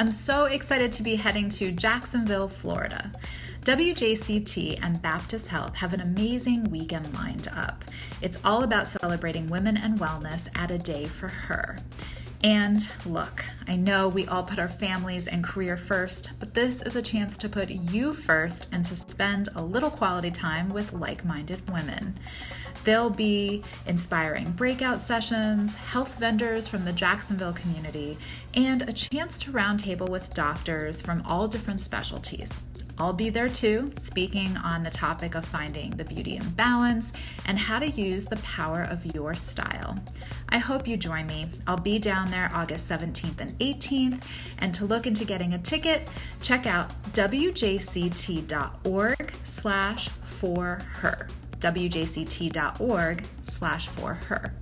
I'm so excited to be heading to Jacksonville, Florida. WJCT and Baptist Health have an amazing weekend lined up. It's all about celebrating women and wellness at a day for her. And look, I know we all put our families and career first, but this is a chance to put you first and to spend a little quality time with like minded women. There'll be inspiring breakout sessions, health vendors from the Jacksonville community, and a chance to roundtable with doctors from all different specialties. I'll be there too, speaking on the topic of finding the beauty and balance and how to use the power of your style. I hope you join me. I'll be down there August 17th and 18th. And to look into getting a ticket, check out wjct.org slash for her. wjct.org slash for her.